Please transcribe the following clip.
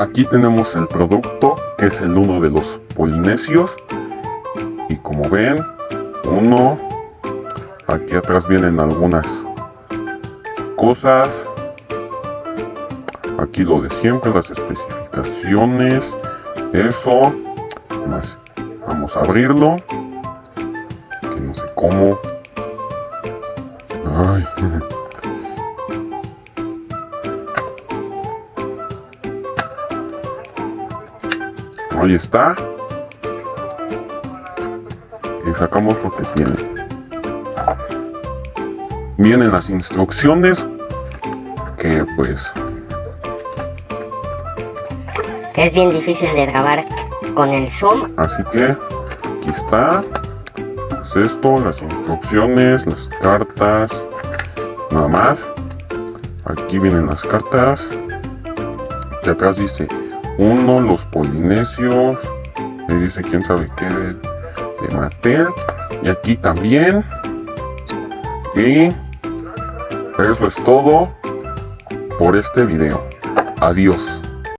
aquí tenemos el producto que es el uno de los polinesios. Y como ven uno aquí atrás vienen algunas cosas. Aquí lo de siempre las especificaciones eso. Más vamos a abrirlo. Que no sé cómo. Ay. Ahí está. Y sacamos lo que tiene. Vienen las instrucciones que pues Es bien difícil de grabar con el zoom. Así que aquí está. Es esto, las instrucciones, las cartas. Nada más. Aquí vienen las cartas. Aquí atrás dice uno, los polinesios. Y dice quién sabe qué de, de Mattel. Y aquí también. Y eso es todo por este video. Adiós.